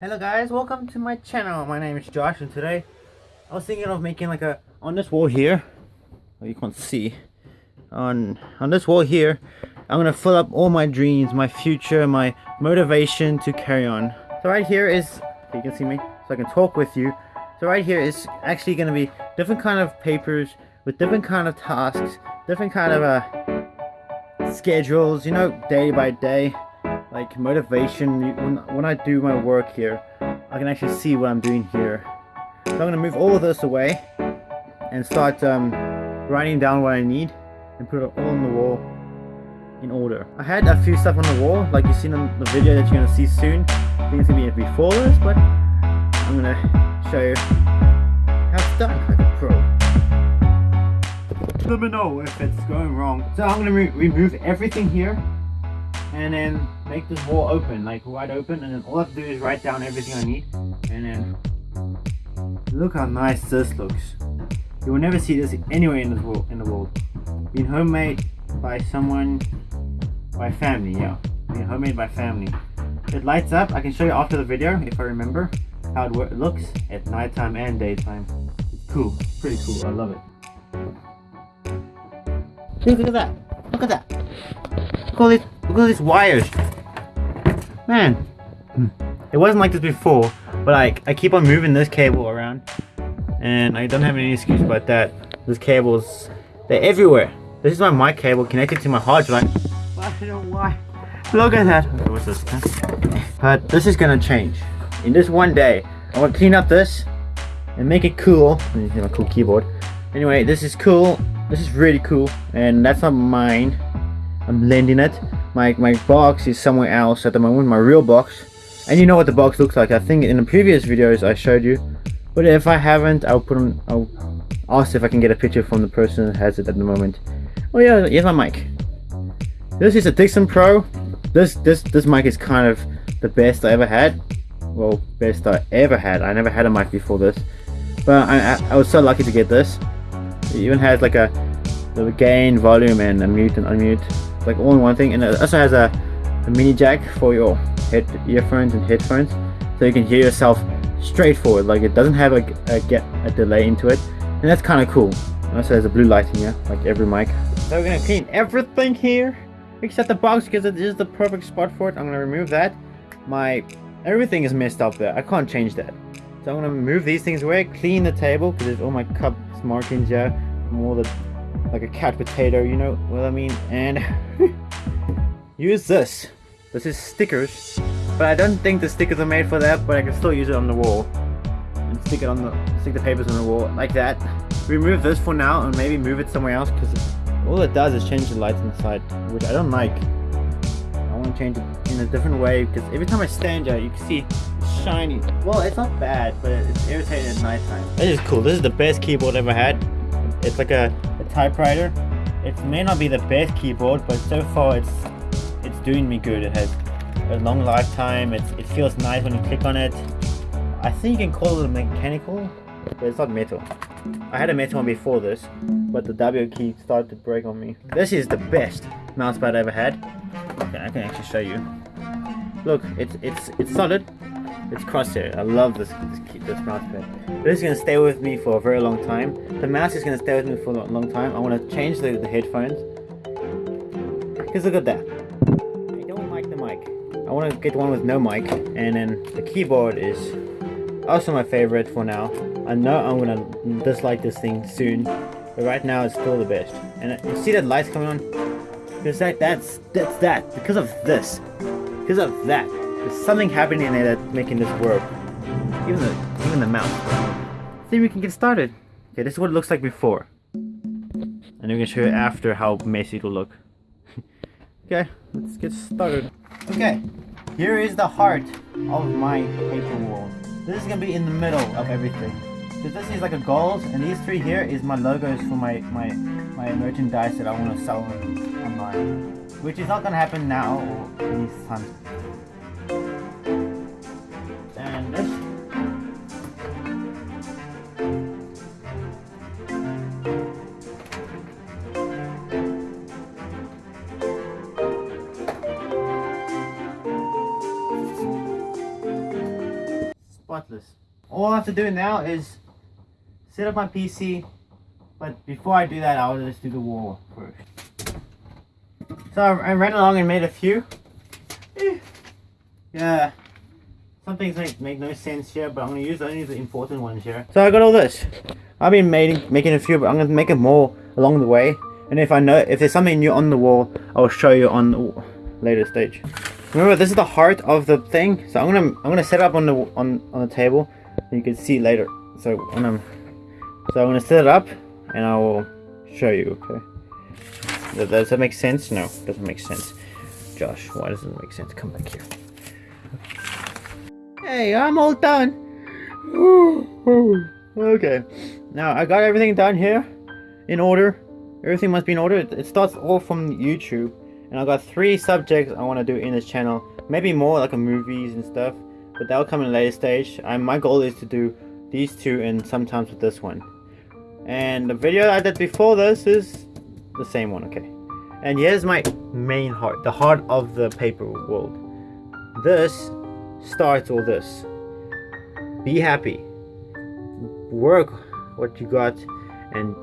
Hello guys, welcome to my channel. My name is Josh and today I was thinking of making like a on this wall here. You can't see. On on this wall here, I'm gonna fill up all my dreams, my future, my motivation to carry on. So right here is you can see me, so I can talk with you. So right here is actually gonna be different kind of papers with different kind of tasks, different kind of uh schedules, you know, day by day like motivation. When, when I do my work here I can actually see what I'm doing here. So I'm gonna move all of this away and start um, writing down what I need and put it all on the wall in order. I had a few stuff on the wall like you've seen in the video that you're gonna see soon. It's gonna be before this but I'm gonna show you how it's done like a pro. Let me know if it's going wrong. So I'm gonna re remove everything here and then make this wall open, like wide open, and then all I have to do is write down everything I need, and then look how nice this looks. You will never see this anywhere in this world, in the world. Being homemade by someone, by family, yeah. Being homemade by family. It lights up. I can show you after the video if I remember how it looks at nighttime and daytime. It's cool. pretty cool. I love it. Look at that. Look at that. Look at all these, look at all these wires. Man, hmm. it wasn't like this before, but like I keep on moving this cable around, and I don't have any excuse about that. These cables, they're everywhere. This is my mic cable connected to my hard drive. I don't know why. Look at that. Okay, what's this? But this is gonna change. In this one day, I want to clean up this and make it cool. You see my cool keyboard. Anyway, this is cool. This is really cool, and that's not mine. I'm lending it my, my box is somewhere else at the moment, my real box. And you know what the box looks like. I think in the previous videos I showed you. But if I haven't, I'll put on, I'll ask if I can get a picture from the person that has it at the moment. Oh yeah, here's my mic. This is a Dixon Pro. This, this, this mic is kind of the best I ever had. Well, best I ever had. I never had a mic before this. But I, I, I was so lucky to get this. It even has like a gain, volume, and a mute and unmute like all in one thing. And it also has a, a mini jack for your head earphones and headphones. So you can hear yourself straightforward. Like it doesn't have a, a get a delay into it. And that's kind of cool. It also has a blue light in here like every mic. So we're gonna clean everything here except the box because it is the perfect spot for it. I'm gonna remove that. My everything is messed up there. I can't change that. So i'm gonna move these things away clean the table because there's all my cups markings here from all the like a cat potato, you know what I mean? And use this. This is stickers, but I don't think the stickers are made for that, but I can still use it on the wall. And stick it on the, stick the papers on the wall, like that. Remove this for now and maybe move it somewhere else, because all it does is change the lights inside, which I don't like. I want to change it in a different way, because every time I stand here, you can see it's shiny. Well, it's not bad, but it's irritating at nighttime. This is cool. This is the best keyboard I've ever had. It's like a typewriter. It may not be the best keyboard, but so far it's it's doing me good. It has a long lifetime. It's, it feels nice when you click on it. I think you can call it mechanical, but it's not metal. I had a metal one before this, but the W key started to break on me. This is the best mousepad I ever had. Okay, I can actually show you. Look, it's it's it's solid. It's crosshair. I love this this, this mouse pad. This is gonna stay with me for a very long time. The mouse is gonna stay with me for a long time. I want to change the, the headphones. Cause look at that. I don't like the mic. I want to get one with no mic, and then the keyboard is also my favorite for now. I know I'm gonna dislike this thing soon, but right now it's still the best. And you see that lights coming on? Because that that's that's that because of this, because of that. There's something happening in there that's making this work. Even the even the mouse. See, we can get started. Okay, this is what it looks like before. And we're gonna show you after how messy it'll look. okay, let's get started. Okay, here is the heart of my paper wall. This is gonna be in the middle of everything. So this is like a gold, and these three here is my logos for my my my merchandise that I want to sell online, which is not gonna happen now or anytime to do now is set up my PC, but before I do that, I'll just do the wall first. So I ran along and made a few. Eh. Yeah, some things make, make no sense here, but I'm gonna use only the important ones here. So I got all this. I've been making making a few, but I'm gonna make it more along the way. And if I know if there's something new on the wall, I'll show you on the later stage. Remember, this is the heart of the thing. So I'm gonna I'm gonna set up on the on on the table, you can see later. So I'm gonna, so I'm gonna set it up, and I will show you. Okay. Does that make sense? No, doesn't make sense. Josh, why doesn't it make sense? Come back here. Hey, I'm all done. okay. Now I got everything done here in order. Everything must be in order. It starts all from YouTube. And I got three subjects I want to do in this channel. Maybe more like a movies and stuff. But that'll come in a later stage. And my goal is to do these two and sometimes with this one. And the video I did before this is the same one, okay. And here's my main heart, the heart of the paper world. This starts all this. Be happy. Work what you got and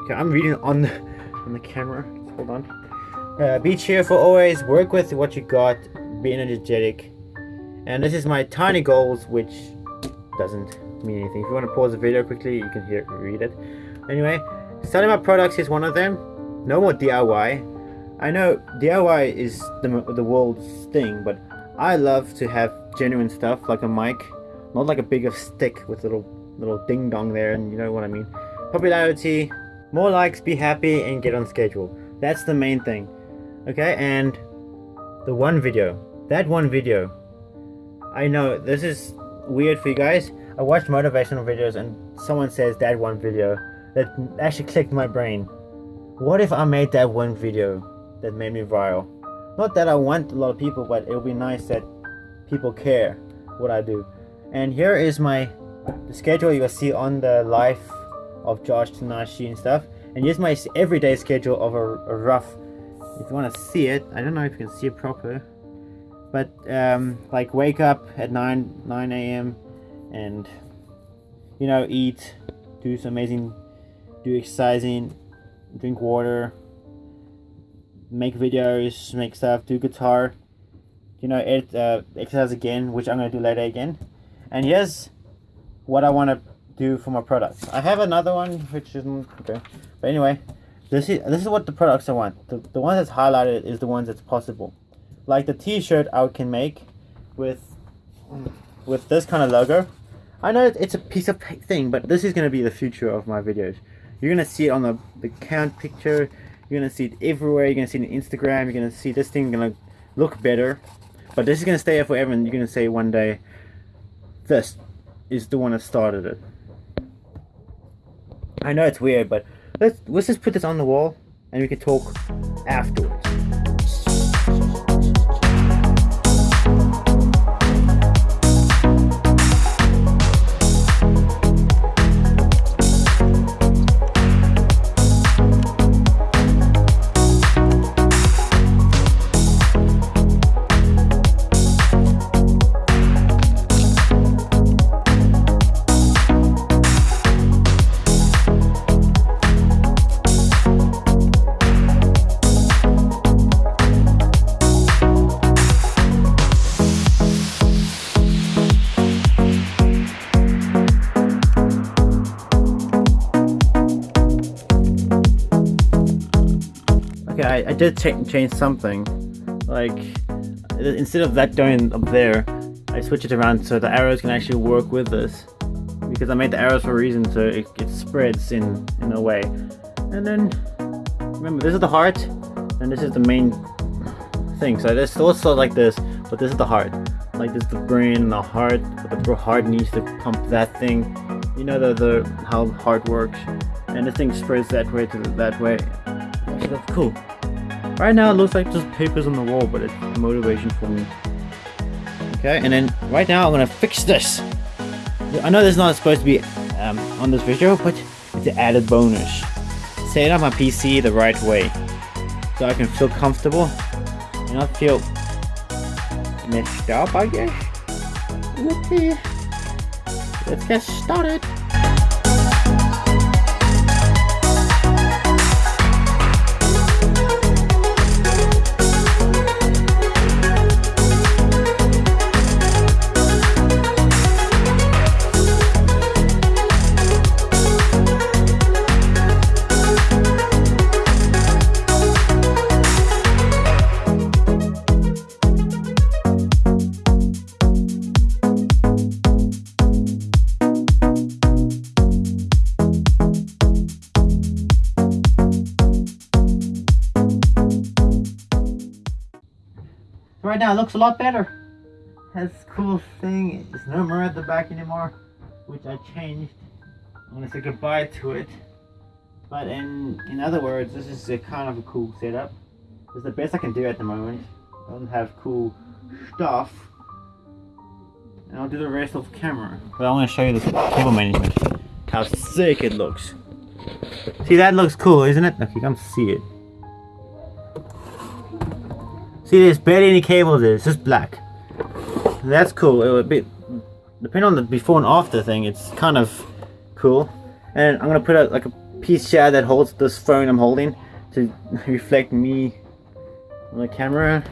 okay, I'm reading on the on the camera. Hold on. Uh, be cheerful always, work with what you got, be energetic. And this is my tiny goals, which doesn't mean anything. If you want to pause the video quickly, you can hear read it. Anyway, selling my products is one of them. No more DIY. I know DIY is the, the world's thing, but I love to have genuine stuff like a mic, not like a bigger stick with little little ding dong there, and you know what I mean. Popularity, more likes, be happy, and get on schedule. That's the main thing. Okay, and the one video, that one video, I know this is weird for you guys. I watch motivational videos and someone says that one video that actually clicked my brain. What if I made that one video that made me viral? Not that I want a lot of people, but it would be nice that people care what I do. And here is my the schedule you'll see on the life of Josh Tanashi and stuff. And here's my everyday schedule of a, a rough if you want to see it I don't know if you can see it proper but um, like wake up at 9 9 a.m and you know eat do some amazing do exercising drink water make videos make stuff do guitar you know it uh, exercise again which I'm gonna do later again and here's what I want to do for my products I have another one which isn't okay but anyway this is this is what the products I want. The, the one that's highlighted is the ones that's possible. Like the t-shirt I can make with with this kind of logo. I know it's a piece of thing, but this is going to be the future of my videos. You're going to see it on the, the count picture. You're going to see it everywhere. You're going to see it on Instagram. You're going to see this thing going to look better. But this is going to stay there forever and you're going to say one day, this is the one that started it. I know it's weird, but let's let's just put this on the wall and we can talk afterwards. I, I did change something. Like, instead of that going up there, I switch it around so the arrows can actually work with this. Because I made the arrows for a reason, so it, it spreads in, in a way. And then, remember, this is the heart, and this is the main thing. So this also like this, but this is the heart. Like this is the brain and the heart, but the heart needs to pump that thing. You know the, the how heart works. And this thing spreads that way to that way. That's cool. Right now it looks like just papers on the wall, but it's motivation for me. Okay, and then right now I'm gonna fix this. I know this is not supposed to be um, on this video, but it's an added bonus. Set up my PC the right way, so I can feel comfortable and not feel messed up, I guess. Okay. let's get started. Right now it looks a lot better. Has cool thing, there's no mirror at the back anymore, which I changed. I'm gonna say goodbye to it. But in in other words, this is a kind of a cool setup. It's the best I can do at the moment. I don't have cool stuff. And I'll do the rest off camera. But I want to show you the cable management. How sick it looks. See that looks cool, isn't it? Okay, come see it. See, there's barely any cables there. It's just black. That's cool. It would be, depending on the before and after thing, it's kind of cool. And I'm gonna put a, like a piece here that holds this phone I'm holding to reflect me on the camera.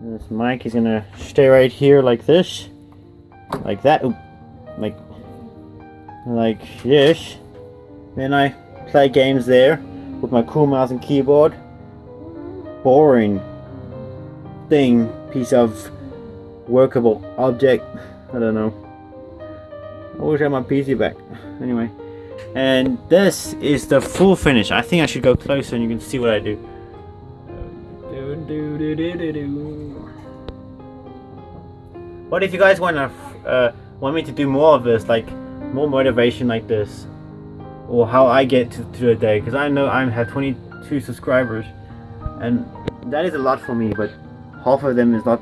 And this mic is gonna stay right here like this, like that, like like this. Then I play games there with my cool mouse and keyboard. Boring thing, piece of workable object. I don't know. I wish I had my PC back. Anyway. And this is the full finish. I think I should go closer and you can see what I do. What if you guys want to uh, want me to do more of this, like more motivation like this, or how I get to, to a day? Because I know I have 22 subscribers, and that is a lot for me. But half of them is not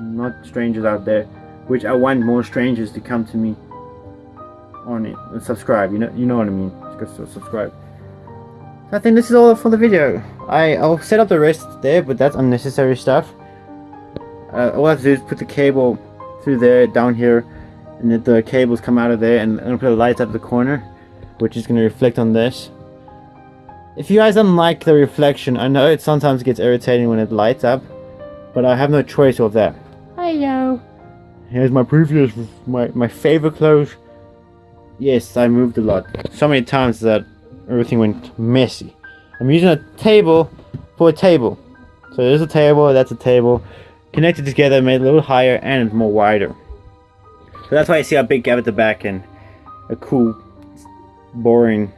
not strangers out there which I want more strangers to come to me on it and subscribe you know you know what I mean? Just subscribe. So I think this is all for the video. I, I'll set up the rest there but that's unnecessary stuff. Uh, all I have to do is put the cable through there down here and then the cables come out of there and I'm gonna put a light up the corner which is gonna reflect on this. If you guys don't like the reflection I know it sometimes gets irritating when it lights up but I have no choice of that. Hello. Here's my previous, my, my favorite clothes. Yes, I moved a lot. So many times that everything went messy. I'm using a table for a table. So there's a table, that's a table. Connected together, made a little higher and more wider. So that's why I see a big gap at the back and a cool, boring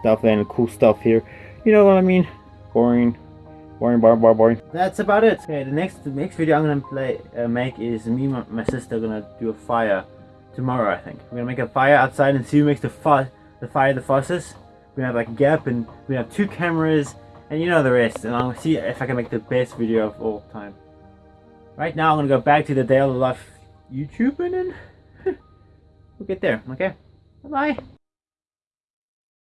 stuff and cool stuff here. You know what I mean? Boring, boring, boring, boring. That's about it. Okay, the next next video I'm gonna play uh, make is me and my sister gonna do a fire tomorrow. I think we're gonna make a fire outside and see who makes the fire the fire the fastest. We have like a gap and we have two cameras and you know the rest. And I'll see if I can make the best video of all time. Right now I'm gonna go back to the daily life YouTube and then we'll get there. Okay, bye bye.